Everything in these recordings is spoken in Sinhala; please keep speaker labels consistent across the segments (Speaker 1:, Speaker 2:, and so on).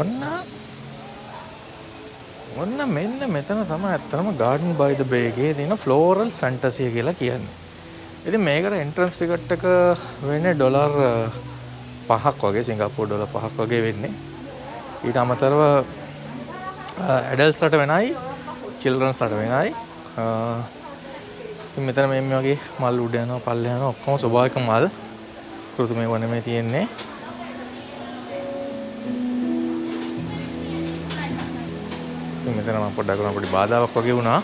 Speaker 1: ඔන්න ඔන්න මෙන්න මෙතන තමයි ඇත්තටම Garden by the Bay එකේ තියෙන Floral Fantasy කියලා කියන්නේ. ඉතින් මේකට එන්ට්‍රන්ස් ටිකට් එක වෙන්නේ ඩොලර් uh, පහක් වගේ සිංගප්පූර් ඩොලර් පහක් වගේ වෙන්නේ. ඊට අමතරව uh, ඇඩල්ස්ලට වෙනයි චිල්ඩ්‍රන්ස්ලට වෙනයි. Uh, ඉතින් මෙතන මේ මේ වගේ මල් උඩ යනවා පල්ල යනවා ඔක්කොම ස්වභාවික මල් කෘත්‍රිමව නෙමෙයි තියෙන්නේ. ඉතින් මෙතන මම පොඩ්ඩක් කරන පොඩි බාධාවක් වගේ වුණා.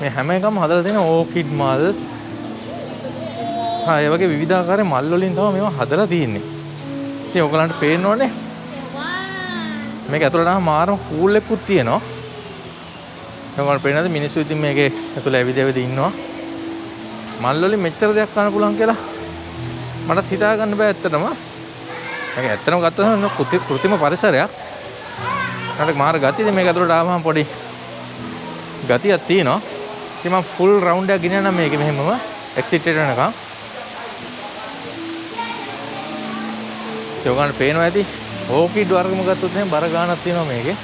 Speaker 1: මේ හැම එකම හදලා තියෙන ඕකිඩ් මල්. හා ඒ වගේ විවිධාකාර මල් වලින් තමයි මේවා හදලා තියෙන්නේ. ඉතින් ඔයගලන්ට පේනවනේ මේක ඇතුළට ආවම මාරම කූල් එකකුත් තියෙනවා. ඔයගලන්ට පේනද මිනිස්සු ඉතින් මේකේ ඇතුළේ ඇවිද ඇවිද ඉන්නවා. මල් වලින් මෙච්චර දෙයක් කරන්න පුළුවන් කියලා මටත් හිතා ගන්න බෑ ඇත්තටම. මේක ඇත්තටම ගත්තම කෘත්‍රිම පරිසරයක්. මට මාර ගතියද මේක ඇතුළට ආවම පොඩි ගතියක් තියෙනවා. ඉතින් මම ෆුල් රවුන්ඩ් එකක් ගෙනියන්නම් මේකේ මෙහෙමම එක්සිට් එකට යනකම්. ඒ ඔයගලන්ට පේනවා ඇති ඕකිඩ් වර්ගම ගත්තොත් එහෙනම් බර ගාණක් තියෙනවා මේකේ.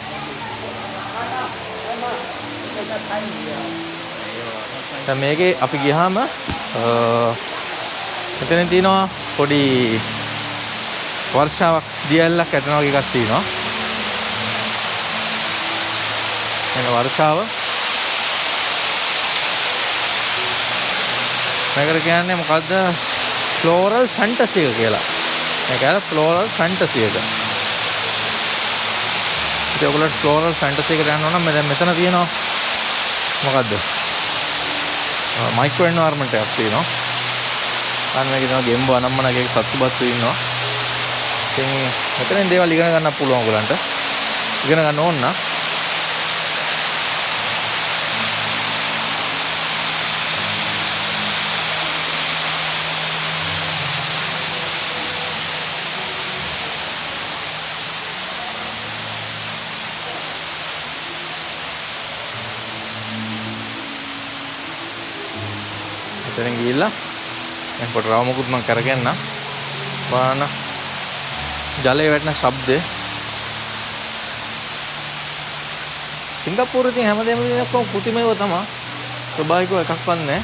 Speaker 1: දැන් මේකේ අපි ගියාම මෙතන තියෙනවා පොඩි වර්ෂාවක් දියැලක් ඇතනවා වගේ එකක් තියෙනවා. එන වර්ෂාව මේකට කියන්නේ මොකද්ද ෆ්ලෝරල් ෆැන්ටසි එක කියලා. මේක ඇර ෆ්ලෝරල් ෆැන්ටසි එක. ඉතින් ඔයගොල්ලෝ ෆ්ලෝරල් ෆැන්ටසි එකට යනවා නම් දැන් මෙතන තියෙනවා මොකද්ද? මයික්‍රෝ එන්වයරන්මන්ට් එකක් තියෙනවා. අන්න මේකේ තියෙනවා ගෙම්බෝ අනම්මනගේ සත්තුබත්තු ඉන්නවා. ඉතින් මෙතනින් දේවල් ඉගෙන ගන්න පුළුවන් ඔයගලන්ට. ඉගෙන ගන්න ඕන නම් එතනින් ගිහිල්ලා දැන් පොඩි රවුමකුත් මම කරගන්න බලන්න ජලයේ වැටෙන ශබ්දේ සිංගප්පූරුවේ තියෙන හැමදේම ඔක්කොම කෘතිමයව තමයි. ස්වභාවිකව එකක්වත් නැහැ.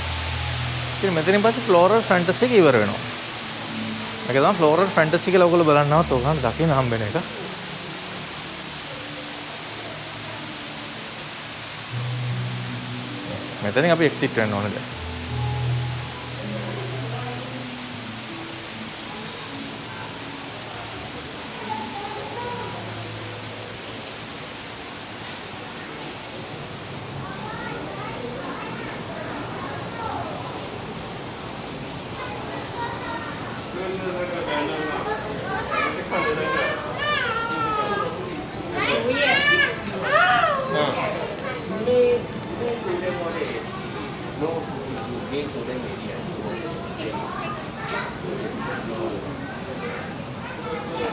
Speaker 1: ඉතින් මෙතනින් පස්සේ ෆ්ලෝරල් ෆැන්ටසි එක ඉවර වෙනවා. මේක තමයි ෆ්ලෝරල් ෆැන්ටසි කියලා ඔයගොල්ලෝ බලන්නවත් ඔයගොල්ලන් දකින්න හම්බෙන එක. මෙතනින් අපි එක්සිට් වෙන්න ඕනේ දැන්.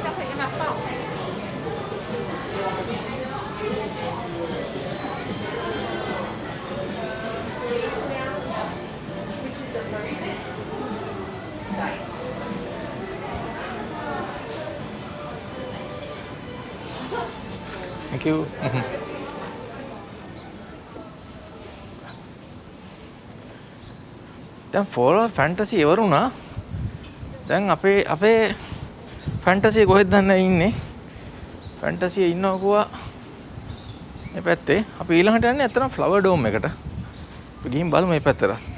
Speaker 1: 小朋友给他抱开。Thank you. දැන් ෆෝරල් ෆැන්ටසි ඉවර වුණා. දැන් අපේ අපේ ෆැන්ටසිය කොහෙද දන්නේ ඉන්නේ? ෆැන්ටසිය ඉන්නවා කිව්වා මේ පැත්තේ. අපි ඊළඟට යන්නේ ඇත්තටම ෆ්ලවර් ඩෝම් එකට. අපි ගිහින් බලමු මේ පැත්තට.